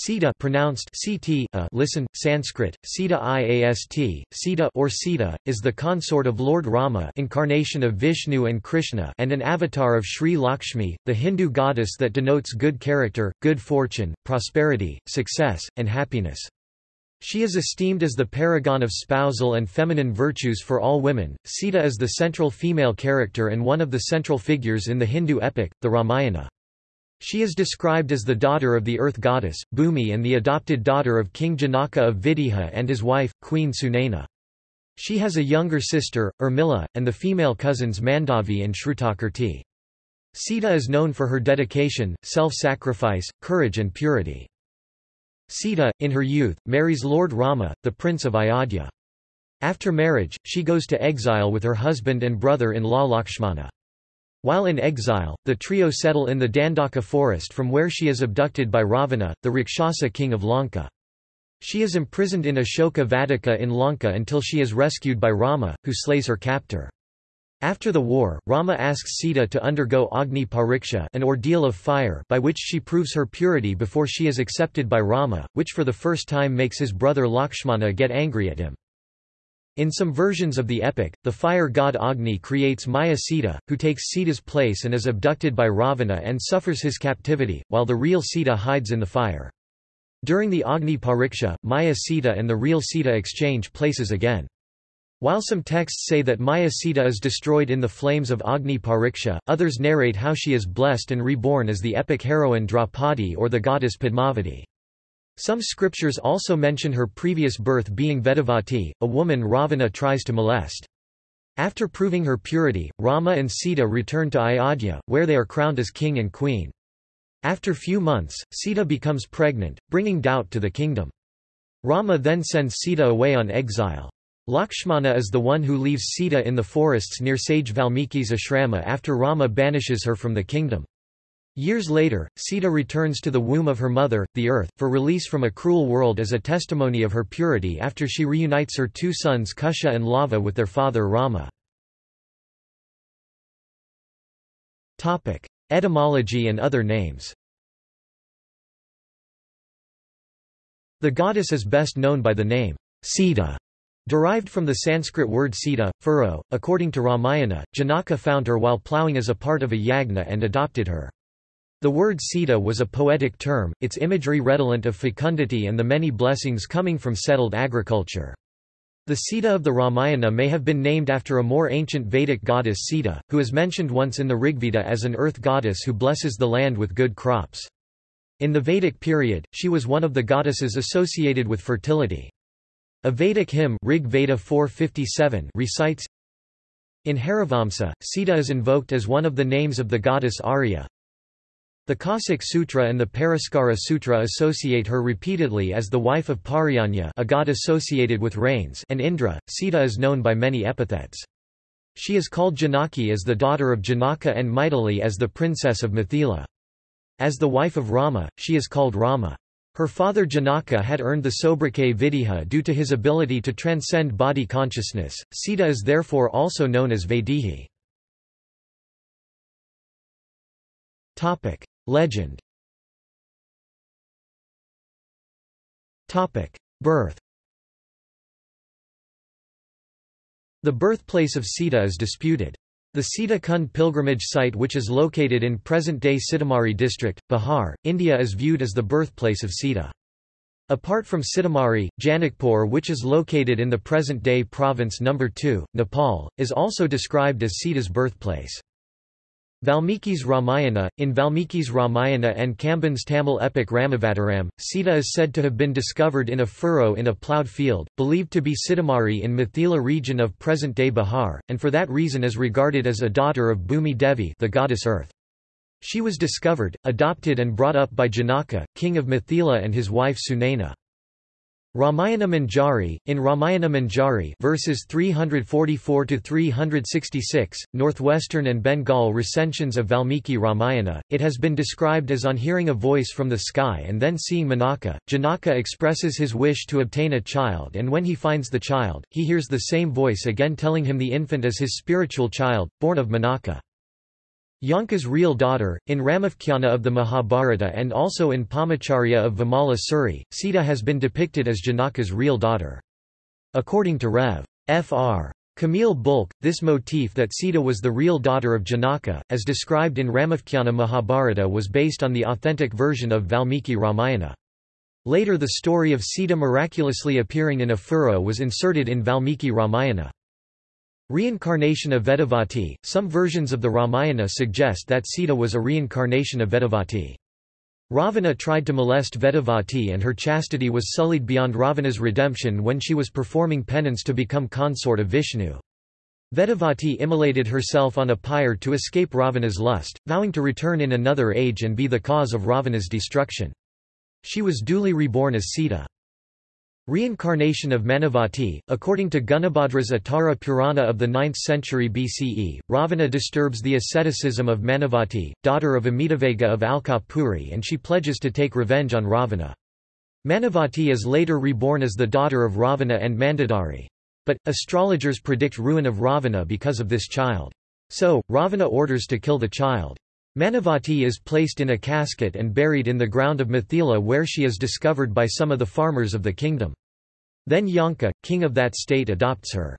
Sita pronounced Ct, uh, listen, Sanskrit, Sita Iast, Sita or Sita, is the consort of Lord Rama incarnation of Vishnu and Krishna and an avatar of Sri Lakshmi, the Hindu goddess that denotes good character, good fortune, prosperity, success, and happiness. She is esteemed as the paragon of spousal and feminine virtues for all women. Sita is the central female character and one of the central figures in the Hindu epic, the Ramayana. She is described as the daughter of the earth goddess, Bhumi and the adopted daughter of King Janaka of Videha and his wife, Queen Sunaina. She has a younger sister, Urmila, and the female cousins Mandavi and Shrutakirti. Sita is known for her dedication, self-sacrifice, courage and purity. Sita, in her youth, marries Lord Rama, the prince of Ayodhya. After marriage, she goes to exile with her husband and brother-in-law Lakshmana. While in exile, the trio settle in the Dandaka forest from where she is abducted by Ravana, the Rakshasa king of Lanka. She is imprisoned in Ashoka Vatika in Lanka until she is rescued by Rama, who slays her captor. After the war, Rama asks Sita to undergo Agni Pariksha an ordeal of fire by which she proves her purity before she is accepted by Rama, which for the first time makes his brother Lakshmana get angry at him. In some versions of the epic, the fire god Agni creates Maya Sita, who takes Sita's place and is abducted by Ravana and suffers his captivity, while the real Sita hides in the fire. During the Agni Pariksha, Maya Sita and the real Sita exchange places again. While some texts say that Maya Sita is destroyed in the flames of Agni Pariksha, others narrate how she is blessed and reborn as the epic heroine Draupadi or the goddess Padmavati. Some scriptures also mention her previous birth being Vedavati, a woman Ravana tries to molest. After proving her purity, Rama and Sita return to Ayodhya, where they are crowned as king and queen. After few months, Sita becomes pregnant, bringing doubt to the kingdom. Rama then sends Sita away on exile. Lakshmana is the one who leaves Sita in the forests near sage Valmiki's ashrama after Rama banishes her from the kingdom. Years later, Sita returns to the womb of her mother, the earth, for release from a cruel world as a testimony of her purity after she reunites her two sons Kusha and Lava with their father Rama. Etymology and other names The goddess is best known by the name Sita, derived from the Sanskrit word Sita, furrow. According to Ramayana, Janaka found her while ploughing as a part of a yagna and adopted her. The word Sita was a poetic term, its imagery redolent of fecundity and the many blessings coming from settled agriculture. The Sita of the Ramayana may have been named after a more ancient Vedic goddess Sita, who is mentioned once in the Rigveda as an earth goddess who blesses the land with good crops. In the Vedic period, she was one of the goddesses associated with fertility. A Vedic hymn Rig Veda 457 recites, In Harivamsa, Sita is invoked as one of the names of the goddess Arya, the Kaushik Sutra and the Paraskara Sutra associate her repeatedly as the wife of Parjanya a god associated with rains and Indra. Sita is known by many epithets. She is called Janaki as the daughter of Janaka and Maithili as the princess of Mithila. As the wife of Rama, she is called Rama. Her father Janaka had earned the sobriquet Videha due to his ability to transcend body consciousness. Sita is therefore also known as Vaidehi. Legend Birth The birthplace of Sita is disputed. The Sita Kund pilgrimage site which is located in present-day Sitamarhi district, Bihar, India is viewed as the birthplace of Sita. Apart from Sitamarhi, Janakpur which is located in the present-day province No. 2, Nepal, is also described as Sita's birthplace. Valmiki's Ramayana In Valmiki's Ramayana and Kamban's Tamil epic Ramavataram, Sita is said to have been discovered in a furrow in a ploughed field, believed to be Sitamarhi in Mithila region of present-day Bihar, and for that reason is regarded as a daughter of Bhumi Devi the goddess earth. She was discovered, adopted and brought up by Janaka, king of Mithila and his wife Sunaina. Ramayana Manjari, in Ramayana Manjari verses 344–366, Northwestern and Bengal recensions of Valmiki Ramayana, it has been described as on hearing a voice from the sky and then seeing Manaka. Janaka expresses his wish to obtain a child and when he finds the child, he hears the same voice again telling him the infant is his spiritual child, born of Manaka. Janaka's real daughter, in Ramopakhyana of the Mahabharata and also in Paumachariya of Vimala Suri, Sita has been depicted as Janaka's real daughter. According to Rev. Fr. Camille Bulcke, this motif that Sita was the real daughter of Janaka, as described in Ramopakhyana Mahabharata was based on the authentic version of Valmiki Ramayana. Later the story of Sita miraculously appearing in a furrow was inserted in Valmiki Ramayana. Reincarnation of Vedavati – Some versions of the Ramayana suggest that Sita was a reincarnation of Vedavati. Ravana tried to molest Vedavati and her chastity was sullied beyond Ravana's redemption when she was performing penance to become consort of Vishnu. Vedavati immolated herself on a pyre to escape Ravana's lust, vowing to return in another age and be the cause of Ravana's destruction. She was duly reborn as Sita. Reincarnation of Manavati According to Gunabhadra's Uttara Purana of the 9th century BCE, Ravana disturbs the asceticism of Manavati, daughter of Amitavega of Alkapuri and she pledges to take revenge on Ravana. Manavati is later reborn as the daughter of Ravana and Mandodari. But, astrologers predict ruin of Ravana because of this child. So, Ravana orders to kill the child. Manavati is placed in a casket and buried in the ground of Mithila where she is discovered by some of the farmers of the kingdom. Then Janaka, king of that state adopts her.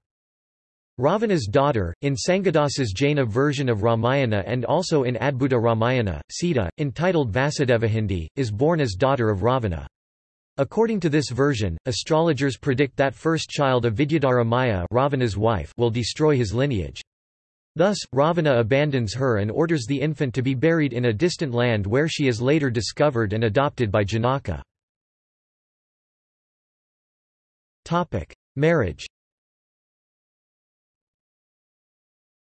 Ravana's daughter, in Sangadasa's Jaina version of Ramayana and also in Adbhuta Ramayana, Sita, entitled Vasudevahindi, is born as daughter of Ravana. According to this version, astrologers predict that first child of Vidyadhara Maya Ravana's wife will destroy his lineage. Thus, Ravana abandons her and orders the infant to be buried in a distant land where she is later discovered and adopted by Janaka. Marriage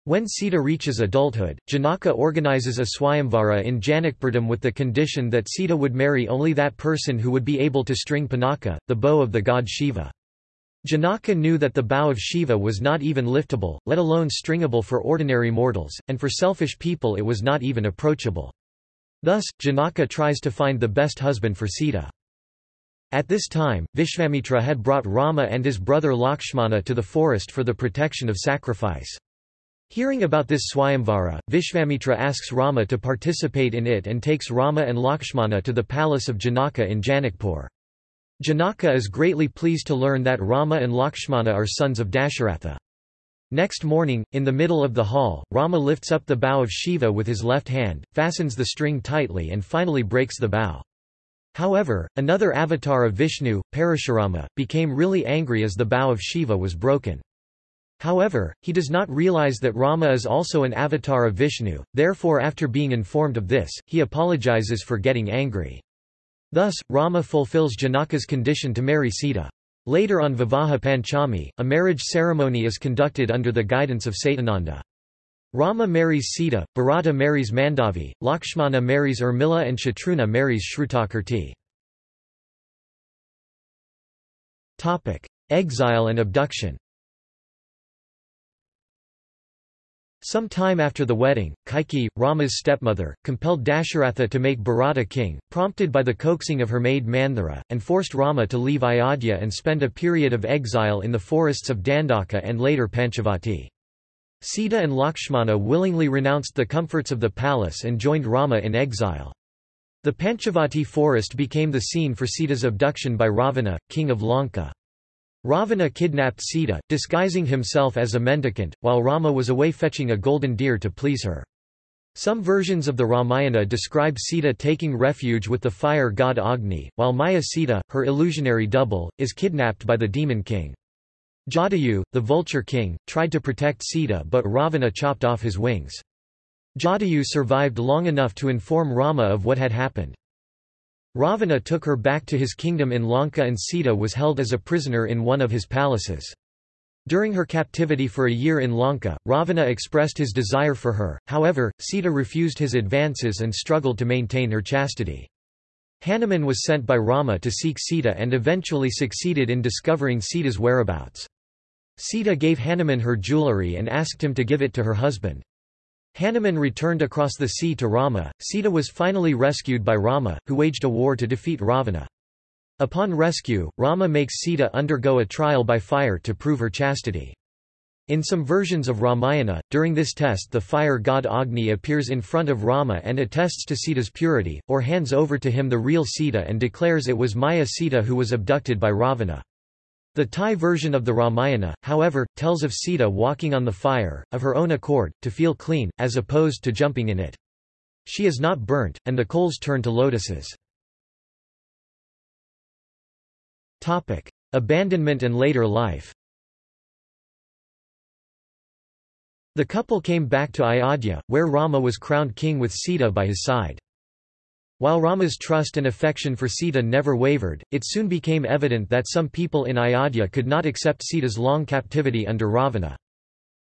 When Sita reaches adulthood, Janaka organizes a Swayamvara in Janakpuram with the condition that Sita would marry only that person who would be able to string Pinaka, the bow of the god Shiva. Janaka knew that the bow of Shiva was not even liftable, let alone stringable for ordinary mortals, and for selfish people it was not even approachable. Thus, Janaka tries to find the best husband for Sita. At this time, Vishvamitra had brought Rama and his brother Lakshmana to the forest for the protection of sacrifice. Hearing about this Swayamvara, Vishvamitra asks Rama to participate in it and takes Rama and Lakshmana to the palace of Janaka in Janakpur. Janaka is greatly pleased to learn that Rama and Lakshmana are sons of Dasharatha. Next morning, in the middle of the hall, Rama lifts up the bow of Shiva with his left hand, fastens the string tightly and finally breaks the bow. However, another avatar of Vishnu, Parashurama, became really angry as the bow of Shiva was broken. However, he does not realize that Rama is also an avatar of Vishnu, therefore after being informed of this, he apologizes for getting angry. Thus, Rama fulfills Janaka's condition to marry Sita. Later on Vivaha Panchami, a marriage ceremony is conducted under the guidance of Satananda. Rama marries Sita, Bharata marries Mandavi, Lakshmana marries Urmila and Shatrughna marries Shrutakirti. Exile and abduction Some time after the wedding, Kaikeyi, Rama's stepmother, compelled Dasharatha to make Bharata king, prompted by the coaxing of her maid Manthara, and forced Rama to leave Ayodhya and spend a period of exile in the forests of Dandaka and later Panchavati. Sita and Lakshmana willingly renounced the comforts of the palace and joined Rama in exile. The Panchavati forest became the scene for Sita's abduction by Ravana, king of Lanka. Ravana kidnapped Sita, disguising himself as a mendicant, while Rama was away fetching a golden deer to please her. Some versions of the Ramayana describe Sita taking refuge with the fire god Agni, while Maya Sita, her illusionary double, is kidnapped by the demon king. Jatayu, the vulture king, tried to protect Sita but Ravana chopped off his wings. Jatayu survived long enough to inform Rama of what had happened. Ravana took her back to his kingdom in Lanka and Sita was held as a prisoner in one of his palaces. During her captivity for a year in Lanka, Ravana expressed his desire for her, however, Sita refused his advances and struggled to maintain her chastity. Hanuman was sent by Rama to seek Sita and eventually succeeded in discovering Sita's whereabouts. Sita gave Hanuman her jewellery and asked him to give it to her husband. Hanuman returned across the sea to Rama. Sita was finally rescued by Rama, who waged a war to defeat Ravana. Upon rescue, Rama makes Sita undergo a trial by fire to prove her chastity. In some versions of Ramayana, during this test the fire god Agni appears in front of Rama and attests to Sita's purity, or hands over to him the real Sita and declares it was Maya Sita who was abducted by Ravana. The Thai version of the Ramayana, however, tells of Sita walking on the fire, of her own accord, to feel clean, as opposed to jumping in it. She is not burnt, and the coals turn to lotuses. Topic. Abandonment and later life The couple came back to Ayodhya, where Rama was crowned king with Sita by his side. While Rama's trust and affection for Sita never wavered, it soon became evident that some people in Ayodhya could not accept Sita's long captivity under Ravana.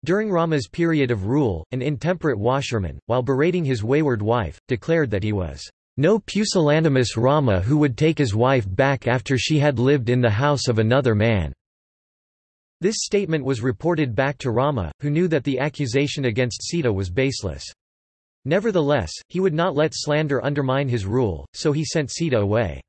During Rama's period of rule, an intemperate washerman, while berating his wayward wife, declared that he was no pusillanimous Rama who would take his wife back after she had lived in the house of another man. This statement was reported back to Rama, who knew that the accusation against Sita was baseless. Nevertheless, he would not let slander undermine his rule, so he sent Sita away.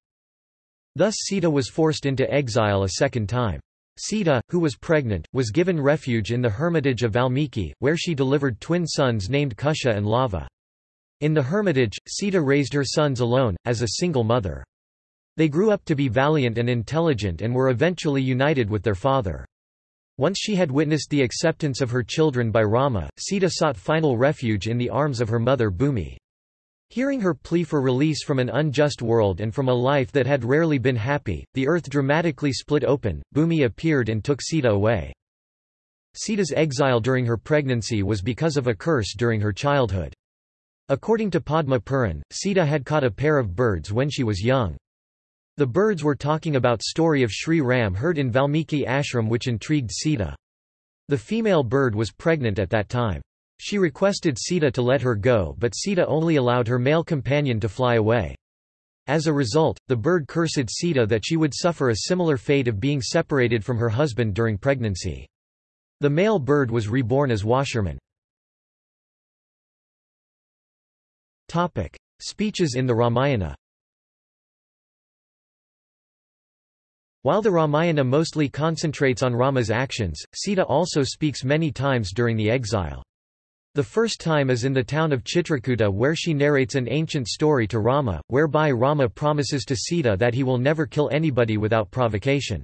Thus Sita was forced into exile a second time. Sita, who was pregnant, was given refuge in the hermitage of Valmiki, where she delivered twin sons named Kusha and Lava. In the hermitage, Sita raised her sons alone, as a single mother. They grew up to be valiant and intelligent and were eventually united with their father. Once she had witnessed the acceptance of her children by Rama, Sita sought final refuge in the arms of her mother Bhumi. Hearing her plea for release from an unjust world and from a life that had rarely been happy, the earth dramatically split open, Bhumi appeared and took Sita away. Sita's exile during her pregnancy was because of a curse during her childhood. According to Padma Puran, Sita had caught a pair of birds when she was young. The birds were talking about story of Sri Ram heard in Valmiki ashram which intrigued Sita. The female bird was pregnant at that time. She requested Sita to let her go but Sita only allowed her male companion to fly away. As a result, the bird cursed Sita that she would suffer a similar fate of being separated from her husband during pregnancy. The male bird was reborn as washerman. Speeches in the Ramayana While the Ramayana mostly concentrates on Rama's actions, Sita also speaks many times during the exile. The first time is in the town of Chitrakuta where she narrates an ancient story to Rama, whereby Rama promises to Sita that he will never kill anybody without provocation.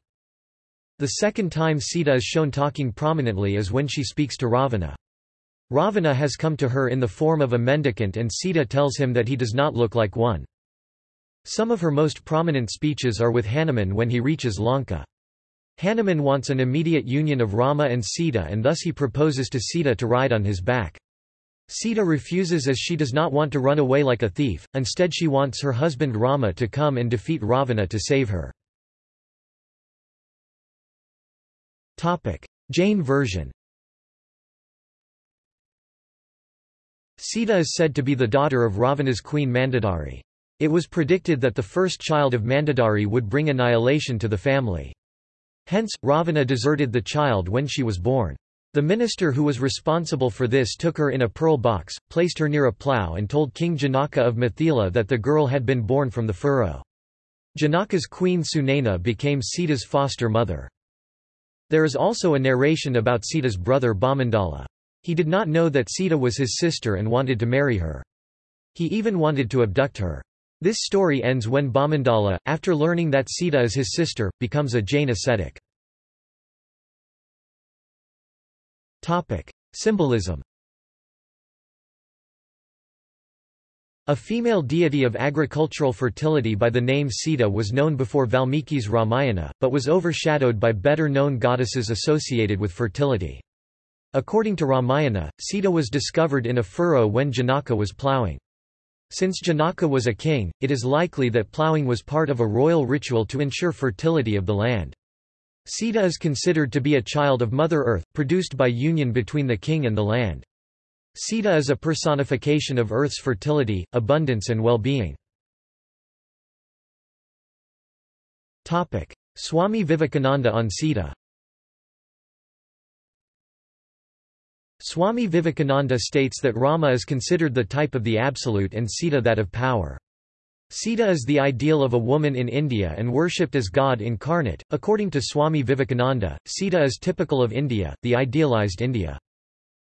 The second time Sita is shown talking prominently is when she speaks to Ravana. Ravana has come to her in the form of a mendicant and Sita tells him that he does not look like one. Some of her most prominent speeches are with Hanuman when he reaches Lanka. Hanuman wants an immediate union of Rama and Sita and thus he proposes to Sita to ride on his back. Sita refuses as she does not want to run away like a thief, instead she wants her husband Rama to come and defeat Ravana to save her. Jain version Sita is said to be the daughter of Ravana's queen Mandodari. It was predicted that the first child of Mandodari would bring annihilation to the family. Hence, Ravana deserted the child when she was born. The minister who was responsible for this took her in a pearl box, placed her near a plough and told King Janaka of Mithila that the girl had been born from the furrow. Janaka's queen Sunaina became Sita's foster mother. There is also a narration about Sita's brother Bhamandala. He did not know that Sita was his sister and wanted to marry her. He even wanted to abduct her. This story ends when Bhamandala, after learning that Sita is his sister, becomes a Jain ascetic. Symbolism A female deity of agricultural fertility by the name Sita was known before Valmiki's Ramayana, but was overshadowed by better-known goddesses associated with fertility. According to Ramayana, Sita was discovered in a furrow when Janaka was ploughing. Since Janaka was a king, it is likely that ploughing was part of a royal ritual to ensure fertility of the land. Sita is considered to be a child of Mother Earth, produced by union between the king and the land. Sita is a personification of Earth's fertility, abundance and well-being. Swami Vivekananda on Sita Swami Vivekananda states that Rama is considered the type of the Absolute and Sita that of power. Sita is the ideal of a woman in India and worshipped as God incarnate. According to Swami Vivekananda, Sita is typical of India, the idealized India.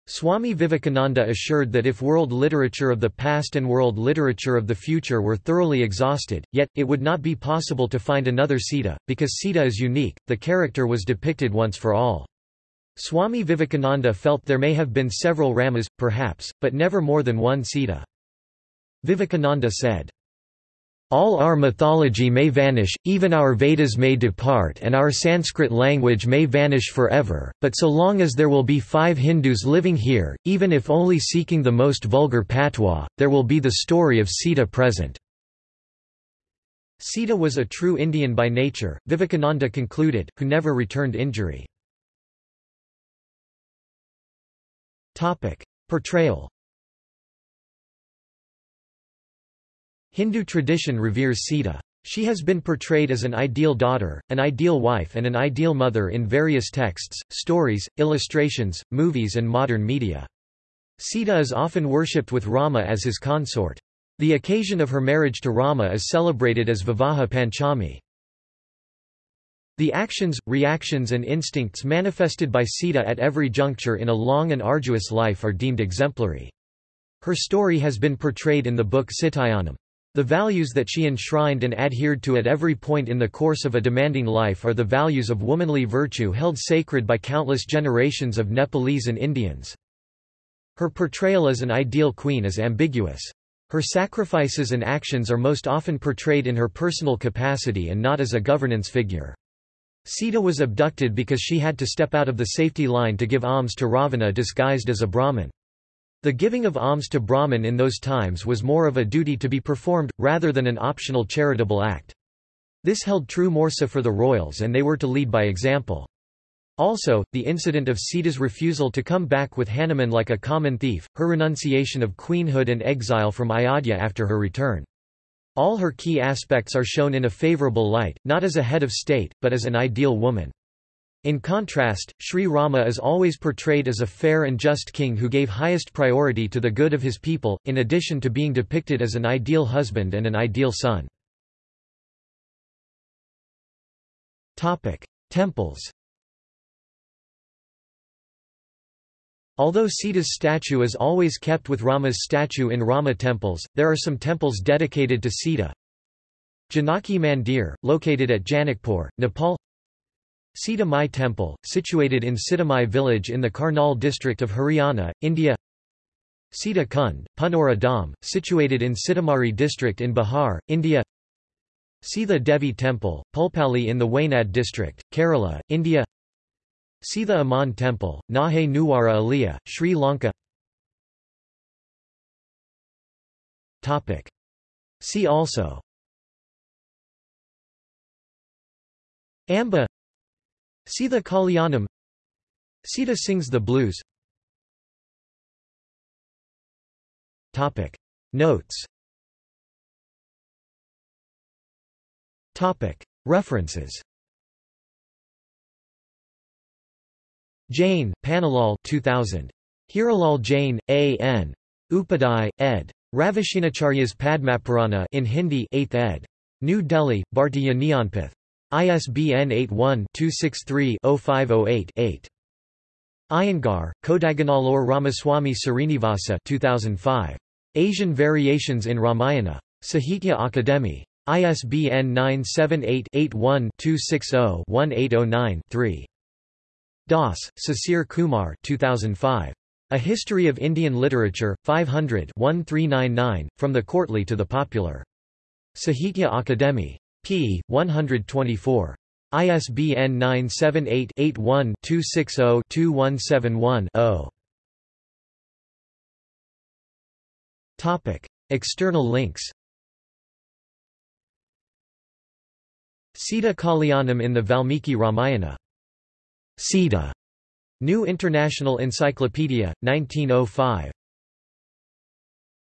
Swami Vivekananda assured that if world literature of the past and world literature of the future were thoroughly exhausted, yet, it would not be possible to find another Sita, because Sita is unique, the character was depicted once for all. Swami Vivekananda felt there may have been several Ramas, perhaps, but never more than one Sita. Vivekananda said, all our mythology may vanish, even our Vedas may depart and our Sanskrit language may vanish forever, but so long as there will be five Hindus living here, even if only seeking the most vulgar patois, there will be the story of Sita present. Sita was a true Indian by nature, Vivekananda concluded, who never returned injury. Portrayal Hindu tradition reveres Sita. She has been portrayed as an ideal daughter, an ideal wife and an ideal mother in various texts, stories, illustrations, movies and modern media. Sita is often worshipped with Rama as his consort. The occasion of her marriage to Rama is celebrated as Vivaha Panchami. The actions, reactions and instincts manifested by Sita at every juncture in a long and arduous life are deemed exemplary. Her story has been portrayed in the book Sitayanam. The values that she enshrined and adhered to at every point in the course of a demanding life are the values of womanly virtue held sacred by countless generations of Nepalese and Indians. Her portrayal as an ideal queen is ambiguous. Her sacrifices and actions are most often portrayed in her personal capacity and not as a governance figure. Sita was abducted because she had to step out of the safety line to give alms to Ravana disguised as a Brahmin. The giving of alms to Brahmin in those times was more of a duty to be performed, rather than an optional charitable act. This held true more so for the royals and they were to lead by example. Also, the incident of Sita's refusal to come back with Hanuman like a common thief, her renunciation of queenhood and exile from Ayodhya after her return. All her key aspects are shown in a favorable light, not as a head of state, but as an ideal woman. In contrast, Sri Rama is always portrayed as a fair and just king who gave highest priority to the good of his people, in addition to being depicted as an ideal husband and an ideal son. Temples Although Sita's statue is always kept with Rama's statue in Rama temples, there are some temples dedicated to Sita. Janaki Mandir, located at Janakpur, Nepal. Sita Mai Temple, situated in Sitamai village in the Karnal district of Haryana, India. Sita Kund, Punora Dham, situated in Sitamarhi district in Bihar, India. Sitha Devi Temple, Pulpally in the Wayanad district, Kerala, India Sitha Aman Temple, Nahe Nuwara Eliya, Sri Lanka. See also. Amba. Sita Kalyanam. Sita sings the blues. Topic. Notes. Topic. References Jain, Pannalal 2000. Hiralal Jain, A. N. Upadhyay, ed. Ravishinacharyas Padmapurana in Hindi 8th ed. New Delhi, Bhartiya Jnanpith. ISBN 81-263-0508-8. Iyengar, Kodaganallur Ramaswamy Srinivasa 2005. Asian Variations in Ramayana. Sahitya Akademi. ISBN 978-81-260-1809-3. Das, Sisir Kumar 2005. A History of Indian Literature, 500 1399, From the Courtly to the Popular. Sahitya Akademi p. 124. ISBN 978-81-260-2171-0. External links Sita Kalyanam in the Valmiki Ramayana. Sita. New International Encyclopedia, 1905.